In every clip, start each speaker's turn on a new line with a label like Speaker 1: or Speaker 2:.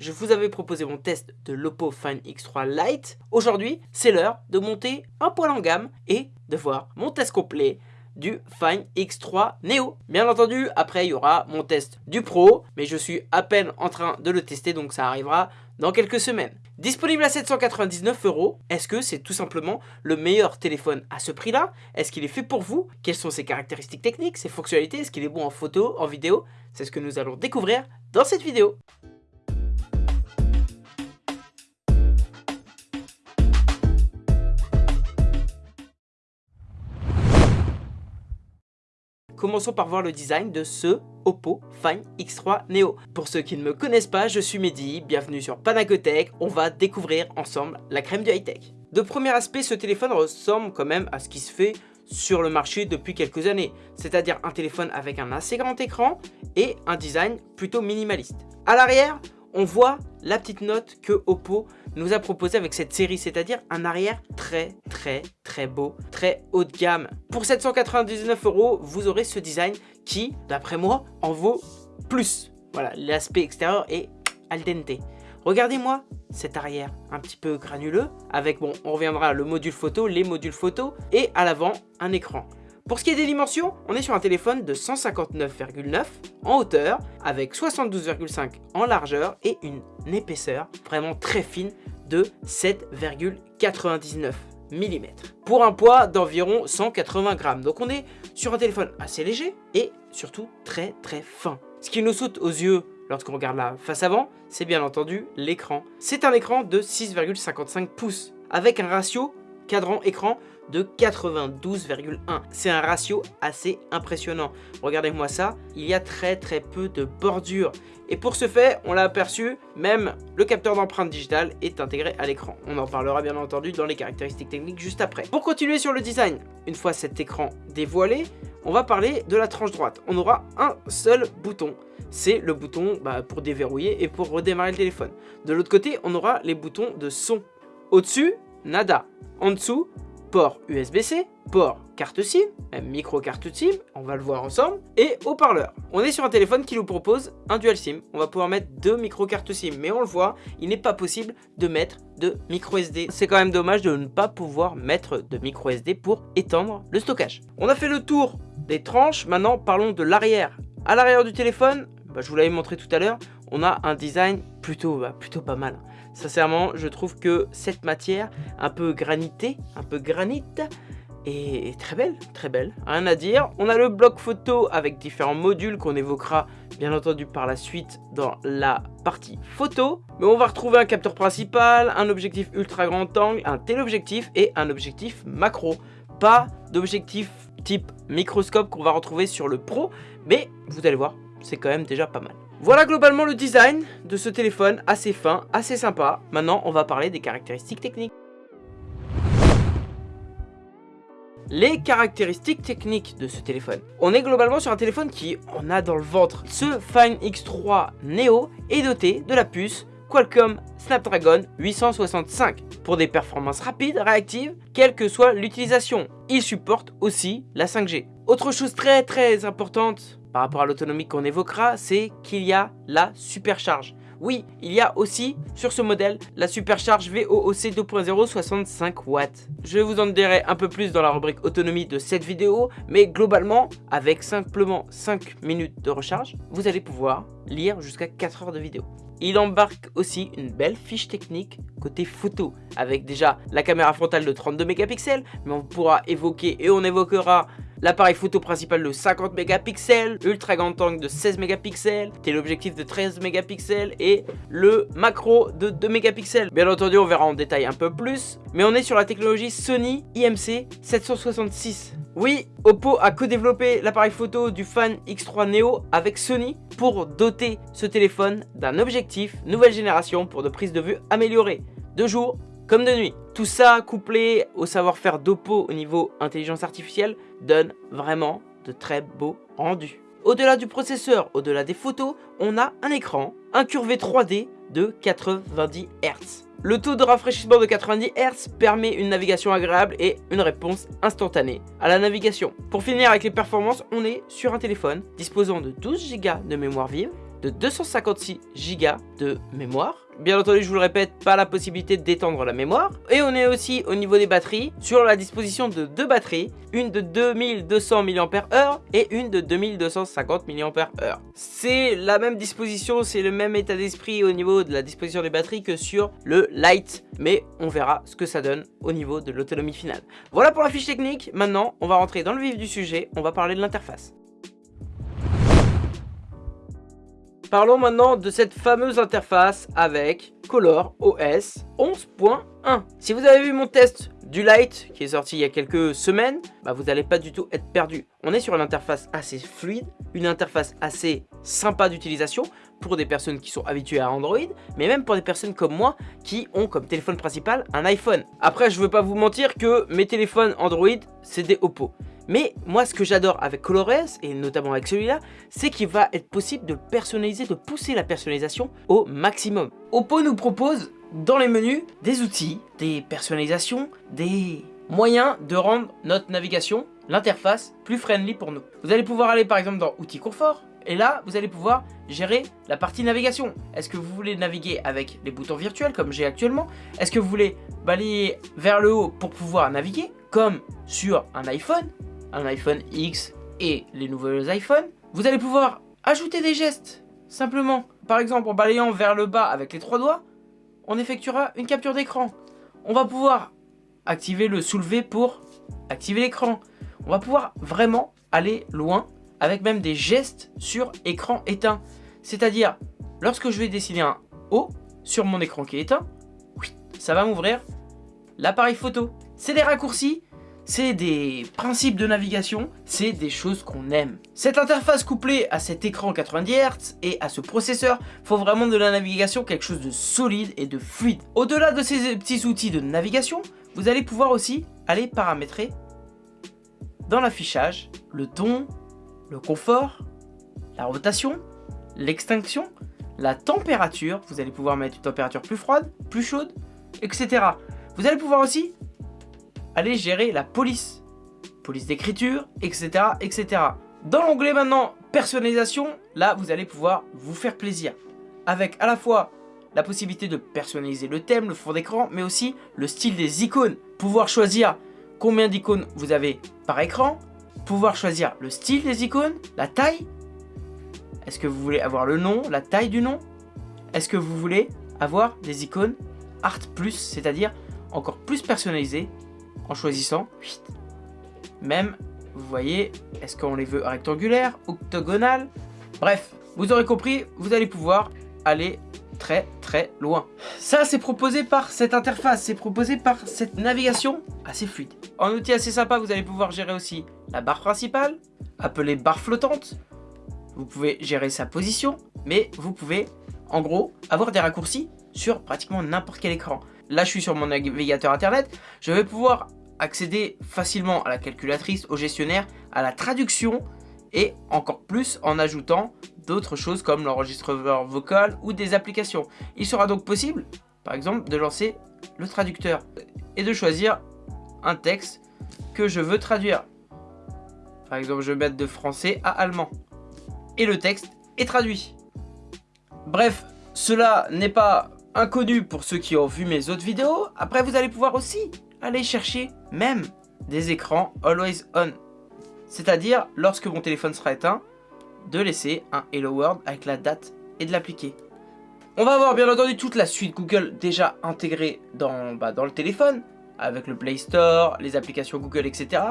Speaker 1: Je vous avais proposé mon test de l'Oppo Find X3 Lite. Aujourd'hui, c'est l'heure de monter un poil en gamme et de voir mon test complet du Find X3 Neo. Bien entendu, après il y aura mon test du Pro, mais je suis à peine en train de le tester, donc ça arrivera dans quelques semaines. Disponible à 799 euros, est-ce que c'est tout simplement le meilleur téléphone à ce prix-là? Est-ce qu'il est fait pour vous? Quelles sont ses caractéristiques techniques, ses fonctionnalités? Est-ce qu'il est bon en photo, en vidéo? C'est ce que nous allons découvrir dans cette vidéo. Commençons par voir le design de ce Oppo Find X3 Neo. Pour ceux qui ne me connaissent pas, je suis Mehdi, bienvenue sur Panacotech, on va découvrir ensemble la crème du high-tech. De premier aspect, ce téléphone ressemble quand même à ce qui se fait sur le marché depuis quelques années, c'est-à-dire un téléphone avec un assez grand écran et un design plutôt minimaliste. À l'arrière, on voit la petite note que Oppo nous a proposée avec cette série, c'est-à-dire un arrière très très très beau, très haut de gamme. Pour 799 euros, vous aurez ce design qui, d'après moi, en vaut plus. Voilà, l'aspect extérieur est al dente. Regardez-moi cet arrière un petit peu granuleux, avec, bon, on reviendra le module photo, les modules photo, et à l'avant, un écran. Pour ce qui est des dimensions, on est sur un téléphone de 159,9 en hauteur, avec 72,5 en largeur et une épaisseur vraiment très fine de 7,99 mm. Pour un poids d'environ 180 grammes. Donc on est sur un téléphone assez léger et surtout très très fin. Ce qui nous saute aux yeux lorsqu'on regarde la face avant, c'est bien entendu l'écran. C'est un écran de 6,55 pouces avec un ratio cadran écran de 92,1. C'est un ratio assez impressionnant. Regardez-moi ça, il y a très très peu de bordure. Et pour ce fait, on l'a aperçu, même le capteur d'empreinte digitale est intégré à l'écran. On en parlera bien entendu dans les caractéristiques techniques juste après. Pour continuer sur le design, une fois cet écran dévoilé, on va parler de la tranche droite. On aura un seul bouton. C'est le bouton bah, pour déverrouiller et pour redémarrer le téléphone. De l'autre côté, on aura les boutons de son. Au-dessus, nada. En dessous, port USB-C, port carte SIM, même micro carte SIM, on va le voir ensemble, et haut-parleur. On est sur un téléphone qui nous propose un dual SIM. On va pouvoir mettre deux micro cartes SIM, mais on le voit, il n'est pas possible de mettre de micro SD. C'est quand même dommage de ne pas pouvoir mettre de micro SD pour étendre le stockage. On a fait le tour des tranches, maintenant parlons de l'arrière. À l'arrière du téléphone, bah, je vous l'avais montré tout à l'heure, on a un design plutôt, bah, plutôt pas mal. Sincèrement, je trouve que cette matière, un peu granitée, un peu granite, est très belle, très belle, rien à dire. On a le bloc photo avec différents modules qu'on évoquera bien entendu par la suite dans la partie photo. Mais on va retrouver un capteur principal, un objectif ultra grand angle, un téléobjectif et un objectif macro. Pas d'objectif type microscope qu'on va retrouver sur le Pro, mais vous allez voir, c'est quand même déjà pas mal. Voilà globalement le design de ce téléphone, assez fin, assez sympa. Maintenant, on va parler des caractéristiques techniques. Les caractéristiques techniques de ce téléphone. On est globalement sur un téléphone qui en a dans le ventre. Ce Find X3 Neo est doté de la puce Qualcomm Snapdragon 865 pour des performances rapides, réactives, quelle que soit l'utilisation. Il supporte aussi la 5G. Autre chose très très importante par rapport à l'autonomie qu'on évoquera, c'est qu'il y a la supercharge. Oui, il y a aussi sur ce modèle la supercharge VOOC 2.0 65 watts. Je vous en dirai un peu plus dans la rubrique autonomie de cette vidéo, mais globalement, avec simplement 5 minutes de recharge, vous allez pouvoir lire jusqu'à 4 heures de vidéo. Il embarque aussi une belle fiche technique côté photo, avec déjà la caméra frontale de 32 mégapixels, mais on pourra évoquer et on évoquera l'appareil photo principal de 50 mégapixels, ultra grand angle de 16 mégapixels, téléobjectif de 13 mégapixels et le macro de 2 mégapixels. Bien entendu, on verra en détail un peu plus, mais on est sur la technologie Sony IMC 766. Oui, Oppo a co-développé l'appareil photo du Fan X3 Neo avec Sony pour doter ce téléphone d'un objectif nouvelle génération pour de prises de vue améliorées, de jour comme de nuit. Tout ça couplé au savoir-faire d'Oppo au niveau intelligence artificielle donne vraiment de très beaux rendus. Au-delà du processeur, au-delà des photos, on a un écran incurvé 3D de 90 Hz. Le taux de rafraîchissement de 90 Hz permet une navigation agréable et une réponse instantanée à la navigation. Pour finir avec les performances, on est sur un téléphone disposant de 12 Go de mémoire vive, de 256 Go de mémoire. Bien entendu, je vous le répète, pas la possibilité d'étendre la mémoire. Et on est aussi au niveau des batteries sur la disposition de deux batteries, une de 2200 mAh et une de 2250 mAh. C'est la même disposition, c'est le même état d'esprit au niveau de la disposition des batteries que sur le Lite, mais on verra ce que ça donne au niveau de l'autonomie finale. Voilà pour la fiche technique, maintenant on va rentrer dans le vif du sujet, on va parler de l'interface. Parlons maintenant de cette fameuse interface avec Color OS 11.1. Si vous avez vu mon test du Lite qui est sorti il y a quelques semaines, bah vous n'allez pas du tout être perdu. On est sur une interface assez fluide, une interface assez sympa d'utilisation pour des personnes qui sont habituées à Android, mais même pour des personnes comme moi qui ont comme téléphone principal un iPhone. Après, je ne veux pas vous mentir que mes téléphones Android, c'est des Oppo. Mais moi, ce que j'adore avec ColorOS, et notamment avec celui-là, c'est qu'il va être possible de personnaliser, de pousser la personnalisation au maximum. Oppo nous propose dans les menus des outils, des personnalisations, des moyens de rendre notre navigation, l'interface, plus friendly pour nous. Vous allez pouvoir aller par exemple dans Outils confort, et là, vous allez pouvoir gérer la partie navigation. Est-ce que vous voulez naviguer avec les boutons virtuels comme j'ai actuellement? Est-ce que vous voulez balayer vers le haut pour pouvoir naviguer comme sur un iPhone? Un iPhone X et les nouveaux iPhones, vous allez pouvoir ajouter des gestes, simplement. Par exemple, en balayant vers le bas avec les trois doigts, on effectuera une capture d'écran. On va pouvoir activer le soulever pour activer l'écran. On va pouvoir vraiment aller loin avec même des gestes sur écran éteint. C'est-à-dire, lorsque je vais dessiner un O sur mon écran qui est éteint, ça va m'ouvrir l'appareil photo. C'est des raccourcis c'est des principes de navigation, c'est des choses qu'on aime. Cette interface couplée à cet écran 90 Hz et à ce processeur faut vraiment de la navigation quelque chose de solide et de fluide. Au-delà de ces petits outils de navigation, vous allez pouvoir aussi aller paramétrer dans l'affichage le ton, le confort, la rotation, l'extinction, la température, vous allez pouvoir mettre une température plus froide, plus chaude, etc. Vous allez pouvoir aussi allez gérer la police, police d'écriture, etc., etc. Dans l'onglet maintenant personnalisation, là vous allez pouvoir vous faire plaisir avec à la fois la possibilité de personnaliser le thème, le fond d'écran, mais aussi le style des icônes. Pouvoir choisir combien d'icônes vous avez par écran, pouvoir choisir le style des icônes, la taille. Est-ce que vous voulez avoir le nom, la taille du nom? Est-ce que vous voulez avoir des icônes Art Plus, c'est-à-dire encore plus personnalisées en choisissant même, vous voyez, est-ce qu'on les veut rectangulaires, octogonales? Bref, vous aurez compris, vous allez pouvoir aller très très loin. Ça, c'est proposé par cette interface, c'est proposé par cette navigation assez fluide. En outil assez sympa, vous allez pouvoir gérer aussi la barre principale, appelée barre flottante. Vous pouvez gérer sa position, mais vous pouvez, en gros, avoir des raccourcis sur pratiquement n'importe quel écran. Là, je suis sur mon navigateur internet. Je vais pouvoir accéder facilement à la calculatrice, au gestionnaire, à la traduction et encore plus en ajoutant d'autres choses comme l'enregistreur vocal ou des applications. Il sera donc possible, par exemple, de lancer le traducteur et de choisir un texte que je veux traduire. Par exemple, je vais mettre de français à allemand. Et le texte est traduit. Bref, cela n'est pas inconnu pour ceux qui ont vu mes autres vidéos. Après, vous allez pouvoir aussi aller chercher même des écrans Always On. C'est-à-dire, lorsque mon téléphone sera éteint, de laisser un Hello World avec la date et de l'appliquer. On va avoir bien entendu toute la suite Google déjà intégrée dans, bah, dans le téléphone, avec le Play Store, les applications Google, etc.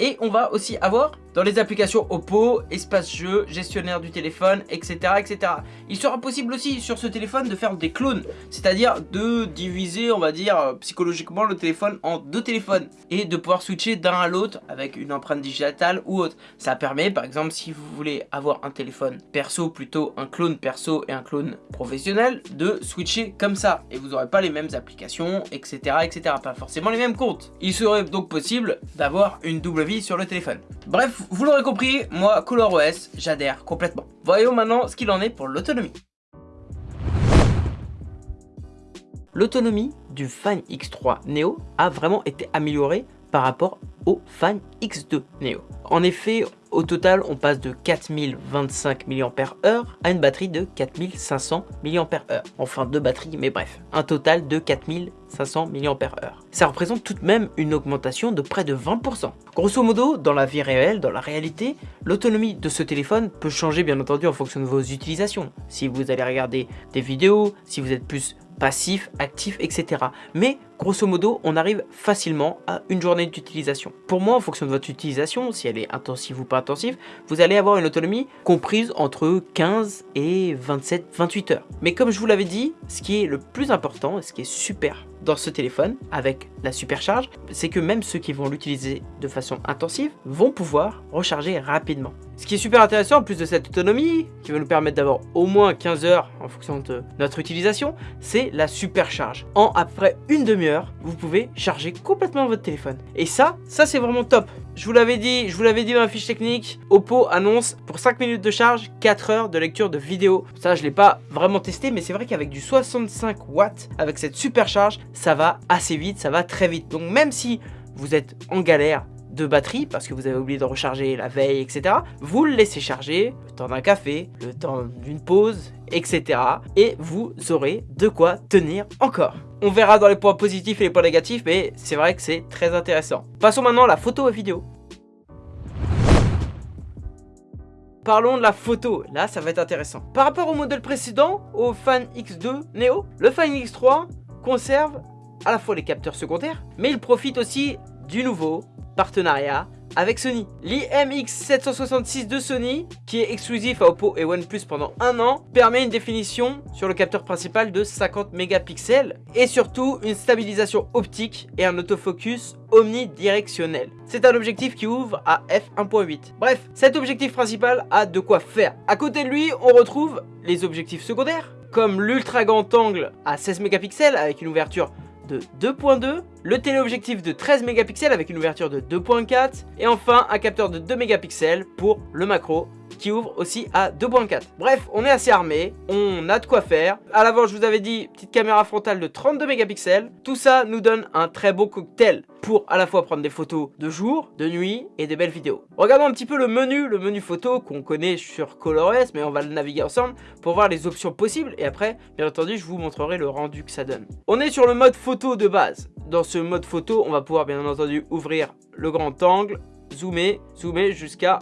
Speaker 1: Et on va aussi avoir dans les applications Oppo, espace jeu, gestionnaire du téléphone, etc. etc. Il sera possible aussi sur ce téléphone de faire des clones, c'est-à-dire de diviser, on va dire, psychologiquement le téléphone en deux téléphones et de pouvoir switcher d'un à l'autre avec une empreinte digitale ou autre. Ça permet, par exemple, si vous voulez avoir un téléphone perso, plutôt un clone perso et un clone professionnel, de switcher comme ça et vous n'aurez pas les mêmes applications, etc. etc. Pas forcément les mêmes comptes. Il serait donc possible d'avoir une double vie sur le téléphone. Bref, vous l'aurez compris, moi, ColorOS, j'adhère complètement. Voyons maintenant ce qu'il en est pour l'autonomie. L'autonomie du Fan X3 Neo a vraiment été améliorée par rapport au Fan X2 Neo. En effet, Au total, on passe de 4025 mAh à une batterie de 4500 mAh. Enfin, deux batteries, mais bref, un total de 4500 mAh. Ça représente tout de même une augmentation de près de 20%. Grosso modo, dans la vie réelle, dans la réalité, l'autonomie de ce téléphone peut changer bien entendu en fonction de vos utilisations. Si vous allez regarder des vidéos, si vous êtes plus passif, actif, etc. Mais grosso modo, on arrive facilement à une journée d'utilisation. Pour moi, en fonction de votre utilisation, si elle est intensive ou pas intensive, vous allez avoir une autonomie comprise entre 15 et 27, 28 heures. Mais comme je vous l'avais dit, ce qui est le plus important, et ce qui est super dans ce téléphone avec la supercharge, c'est que même ceux qui vont l'utiliser de façon intensive vont pouvoir recharger rapidement. Ce qui est super intéressant en plus de cette autonomie, qui va nous permettre d'avoir au moins 15 heures en fonction de notre utilisation, c'est la supercharge. En après une demi-heure, vous pouvez charger complètement votre téléphone. Et ça, ça c'est vraiment top. Je vous l'avais dit, je vous l'avais dit dans la fiche technique, Oppo annonce pour 5 minutes de charge, 4 heures de lecture de vidéo. Ça, je l'ai pas vraiment testé, mais c'est vrai qu'avec du 65 watts, avec cette supercharge, ça va assez vite, ça va très vite. Donc même si vous êtes en galère de batterie parce que vous avez oublié de recharger la veille, etc. Vous le laissez charger le temps d'un café, le temps d'une pause, etc. Et vous aurez de quoi tenir encore. On verra dans les points positifs et les points négatifs, mais c'est vrai que c'est très intéressant. Passons maintenant à la photo et vidéo. Parlons de la photo, là ça va être intéressant. Par rapport au modèle précédent, au Fan X2 Neo, le Fan X3 conserve à la fois les capteurs secondaires, mais il profite aussi du nouveau partenariat avec Sony. L'IMX766 de Sony, qui est exclusif à Oppo et OnePlus pendant un an, permet une définition sur le capteur principal de 50 mégapixels et surtout une stabilisation optique et un autofocus omnidirectionnel. C'est un objectif qui ouvre à f1.8. Bref, cet objectif principal a de quoi faire. À côté de lui, on retrouve les objectifs secondaires, comme l'ultra grand angle à 16 mégapixels avec une ouverture de 2.2, le téléobjectif de 13 mégapixels avec une ouverture de 2.4 et enfin un capteur de 2 mégapixels pour le macro qui ouvre aussi à 2.4. Bref, on est assez armé, on a de quoi faire. À l'avant, je vous avais dit, petite caméra frontale de 32 mégapixels. Tout ça nous donne un très beau cocktail pour à la fois prendre des photos de jour, de nuit et des belles vidéos. Regardons un petit peu le menu, le menu photo qu'on connaît sur ColorOS, mais on va le naviguer ensemble pour voir les options possibles et après, bien entendu, je vous montrerai le rendu que ça donne. On est sur le mode photo de base. Dans ce mode photo, on va pouvoir bien entendu ouvrir le grand angle, zoomer, zoomer jusqu'à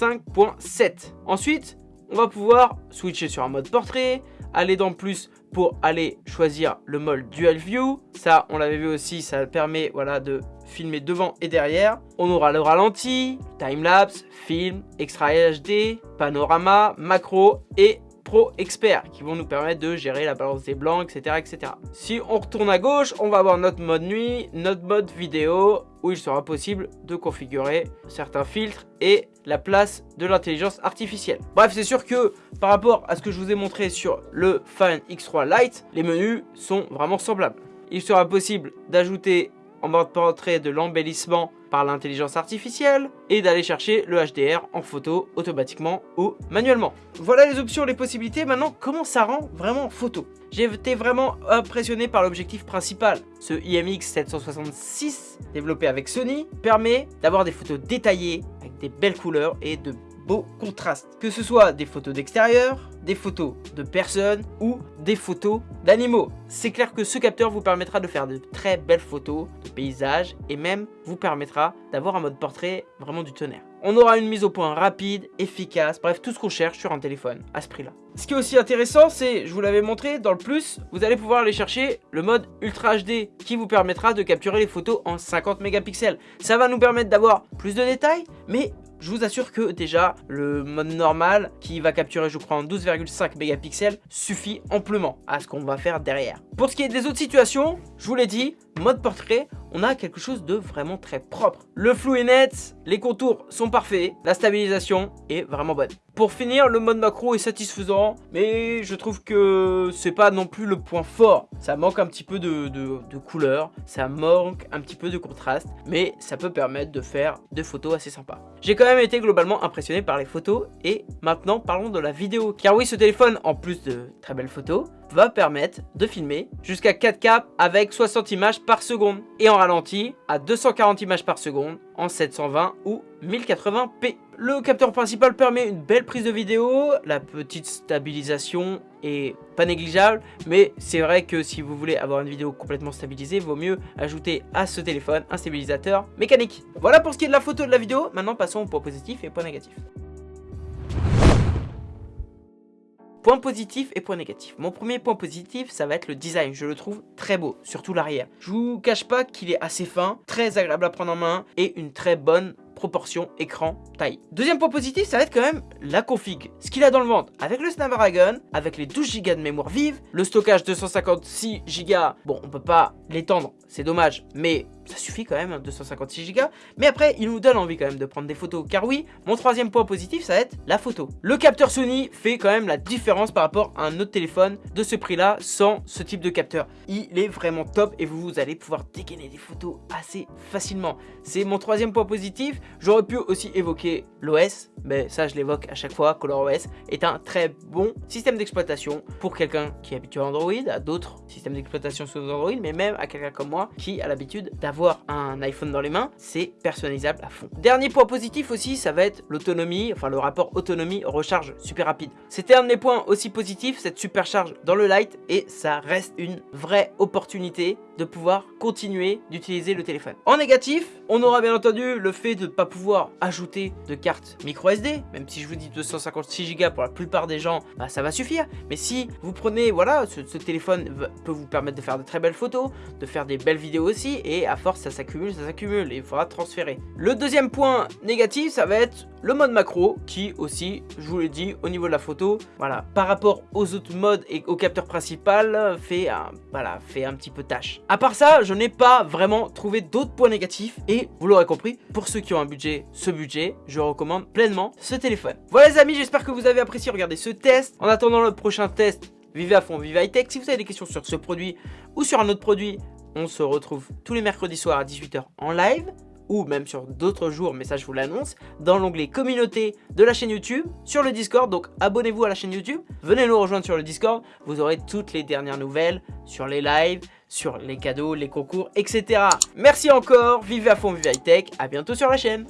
Speaker 1: 5.7. Ensuite, on va pouvoir switcher sur un mode portrait, aller dans plus pour aller choisir le mode dual view. Ça, on l'avait vu aussi, ça permet voilà, de filmer devant et derrière. On aura le ralenti, time-lapse, film, extra HD, panorama, macro et Pro Expert qui vont nous permettre de gérer la balance des blancs, etc., etc. Si on retourne à gauche, on va avoir notre mode nuit, notre mode vidéo, où il sera possible de configurer certains filtres et la place de l'intelligence artificielle. Bref, c'est sûr que par rapport à ce que je vous ai montré sur le Fan X3 Lite, les menus sont vraiment semblables. Il sera possible d'ajouter en mode portrait de l'embellissement par l'intelligence artificielle et d'aller chercher le HDR en photo automatiquement ou manuellement. Voilà les options, les possibilités. Maintenant, comment ça rend vraiment en photo? J'ai été vraiment impressionné par l'objectif principal. Ce IMX 766 développé avec Sony permet d'avoir des photos détaillées avec des belles couleurs et de beaux contrastes. Que ce soit des photos d'extérieur, des photos de personnes ou des photos d'animaux. C'est clair que ce capteur vous permettra de faire de très belles photos de paysages et même vous permettra d'avoir un mode portrait vraiment du tonnerre. On aura une mise au point rapide, efficace, bref tout ce qu'on cherche sur un téléphone à ce prix-là. Ce qui est aussi intéressant, c'est, je vous l'avais montré, dans le plus, vous allez pouvoir aller chercher le mode Ultra HD qui vous permettra de capturer les photos en 50 mégapixels. Ça va nous permettre d'avoir plus de détails, mais je vous assure que déjà le mode normal qui va capturer je crois en 12,5 mégapixels suffit amplement à ce qu'on va faire derrière. Pour ce qui est des autres situations, je vous l'ai dit, mode portrait, on a quelque chose de vraiment très propre. Le flou est net, les contours sont parfaits, la stabilisation est vraiment bonne. Pour finir, le mode macro est satisfaisant, mais je trouve que c'est pas non plus le point fort. Ça manque un petit peu de, de, couleur, ça manque un petit peu de contraste, mais ça peut permettre de faire des photos assez sympas. J'ai quand même été globalement impressionné par les photos, et maintenant parlons de la vidéo. Car oui, ce téléphone, en plus de très belles photos, va permettre de filmer jusqu'à 4K avec 60 images par seconde et en ralenti à 240 images par seconde en 720 ou 1080p. Le capteur principal permet une belle prise de vidéo, la petite stabilisation est pas négligeable, mais c'est vrai que si vous voulez avoir une vidéo complètement stabilisée, vaut mieux ajouter à ce téléphone un stabilisateur mécanique. Voilà pour ce qui est de la photo de la vidéo, maintenant passons aux points positifs et points négatifs. Point positif et point négatif. Mon premier point positif, ça va être le design. Je le trouve très beau, surtout l'arrière. Je vous cache pas qu'il est assez fin, très agréable à prendre en main et une très bonne proportion écran taille. Deuxième point positif, ça va être quand même la config. Ce qu'il a dans le ventre avec le Snapdragon, avec les 12 Go de mémoire vive, le stockage 256 Go, bon on peut pas l'étendre, c'est dommage, mais ça suffit quand même, 256 hein, Go. Mais après, il nous donne envie quand même de prendre des photos. Car oui, mon troisième point positif, ça va être la photo. Le capteur Sony fait quand même la différence par rapport à un autre téléphone de ce prix-là sans ce type de capteur. Il est vraiment top et vous, allez pouvoir dégainer des photos assez facilement. C'est mon troisième point positif. J'aurais pu aussi évoquer l'OS, mais ça je l'évoque à chaque fois. ColorOS est un très bon système d'exploitation pour quelqu'un qui est habitué à Android, à d'autres systèmes d'exploitation sous Android, mais même à quelqu'un comme moi qui a l'habitude d'avoir un iPhone dans les mains, c'est personnalisable à fond. Dernier point positif aussi, ça va être l'autonomie, enfin le rapport autonomie-recharge super rapide. C'était un de mes points aussi positifs, cette supercharge dans le light, et ça reste une vraie opportunité de pouvoir continuer d'utiliser le téléphone. En négatif, on aura bien entendu le fait de ne pas pouvoir ajouter de carte micro SD, même si je vous dis 256 Go pour la plupart des gens, bah, ça va suffire. Mais si vous prenez, voilà, ce, ce téléphone peut vous permettre de faire de très belles photos, de faire des belles vidéos aussi, et à force ça s'accumule, ça s'accumule, et il faudra transférer. Le deuxième point négatif, ça va être le mode macro, qui aussi, je vous l'ai dit, au niveau de la photo, par rapport aux autres modes et au capteur principal, fait un, voilà, fait un petit peu tâche. À part ça, je n'ai pas vraiment trouvé d'autres points négatifs, et vous l'aurez compris, pour ceux qui ont un budget, ce budget, je recommande pleinement ce téléphone. Voilà les amis, j'espère que vous avez apprécié regarder ce test. En attendant le prochain test, vivez à fond, vivez high tech. Si vous avez des questions sur ce produit ou sur un autre produit, on se retrouve tous les mercredis soirs à 18h en live ou même sur d'autres jours, mais ça je vous l'annonce, dans l'onglet communauté de la chaîne YouTube, sur le Discord, donc abonnez-vous à la chaîne YouTube, venez nous rejoindre sur le Discord, vous aurez toutes les dernières nouvelles sur les lives, sur les cadeaux, les concours, etc. Merci encore, vivez à fond, vivez high tech, à bientôt sur la chaîne